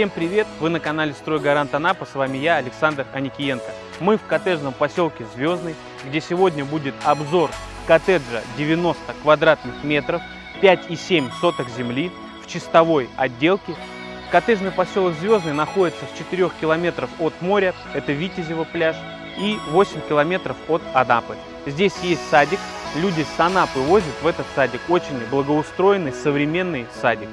Всем привет! Вы на канале Стройгарант Анапа, с вами я, Александр Аникиенко. Мы в коттеджном поселке Звездный, где сегодня будет обзор коттеджа 90 квадратных метров, 5,7 соток земли в чистовой отделке. Коттеджный поселок Звездный находится в 4 километров от моря, это Витязево пляж, и 8 километров от Анапы. Здесь есть садик, люди с Анапы возят в этот садик, очень благоустроенный, современный садик.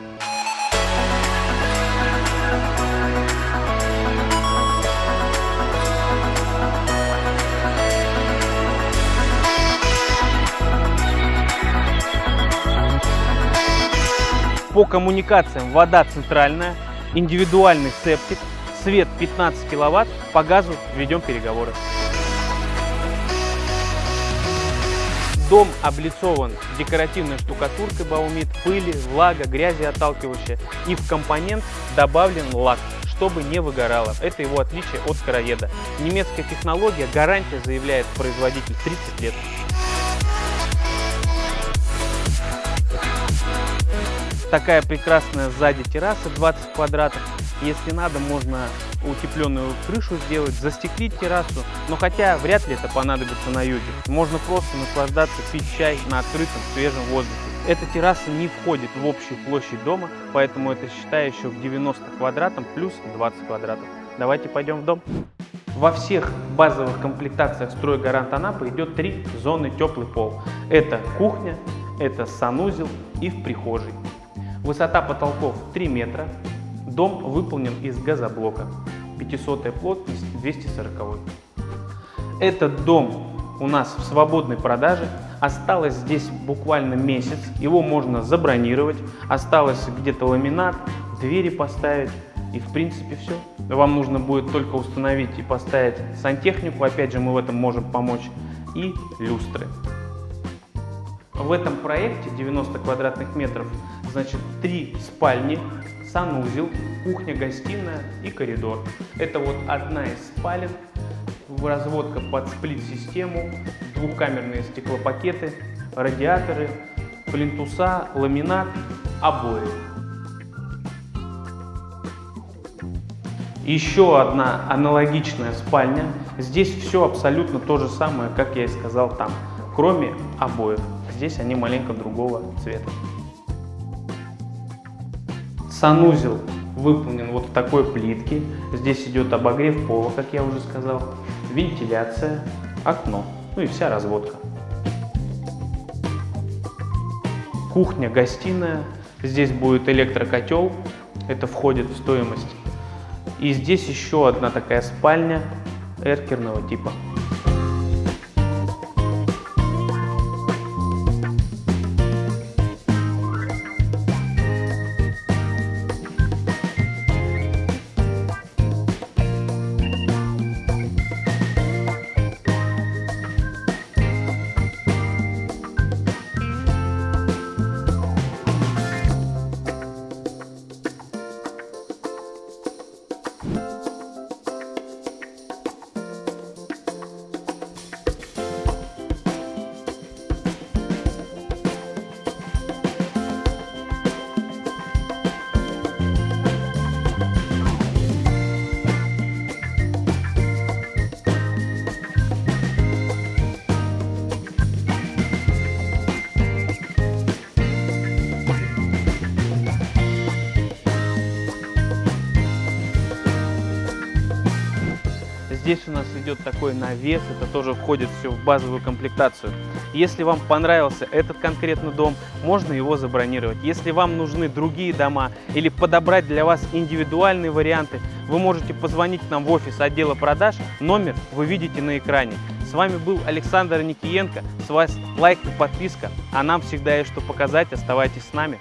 По коммуникациям вода центральная, индивидуальный септик, свет 15 киловатт, по газу ведем переговоры. Дом облицован декоративной штукатуркой Баумит, пыли, влага, грязи отталкивающая. И в компонент добавлен лак, чтобы не выгорало. Это его отличие от короеда. Немецкая технология, гарантия заявляет производитель 30 лет. Такая прекрасная сзади терраса 20 квадратов. Если надо, можно утепленную крышу сделать, застеклить террасу. Но хотя вряд ли это понадобится на юге. Можно просто наслаждаться, пить чай на открытом свежем воздухе. Эта терраса не входит в общую площадь дома, поэтому это считаю еще в 90 квадратам плюс 20 квадратов. Давайте пойдем в дом. Во всех базовых комплектациях стройгарант Анапа идет три зоны теплый пол. Это кухня, это санузел и в прихожей. Высота потолков 3 метра. Дом выполнен из газоблока. 500 плотность 240. Этот дом у нас в свободной продаже. Осталось здесь буквально месяц. Его можно забронировать. Осталось где-то ламинат, двери поставить. И в принципе все. Вам нужно будет только установить и поставить сантехнику. Опять же, мы в этом можем помочь. И люстры. В этом проекте 90 квадратных метров, значит, три спальни, санузел, кухня-гостиная и коридор. Это вот одна из спален, разводка под сплит-систему, двухкамерные стеклопакеты, радиаторы, плинтуса, ламинат, обои. Еще одна аналогичная спальня. Здесь все абсолютно то же самое, как я и сказал там, кроме обоев. Здесь они маленько другого цвета. Санузел выполнен вот в такой плитке. Здесь идет обогрев пола, как я уже сказал, вентиляция, окно, ну и вся разводка. Кухня-гостиная. Здесь будет электрокотел, это входит в стоимость. И здесь еще одна такая спальня эркерного типа. Здесь у нас идет такой навес, это тоже входит все в базовую комплектацию. Если вам понравился этот конкретный дом, можно его забронировать. Если вам нужны другие дома или подобрать для вас индивидуальные варианты, вы можете позвонить нам в офис отдела продаж, номер вы видите на экране. С вами был Александр Никиенко, с вас лайк и подписка, а нам всегда есть что показать, оставайтесь с нами.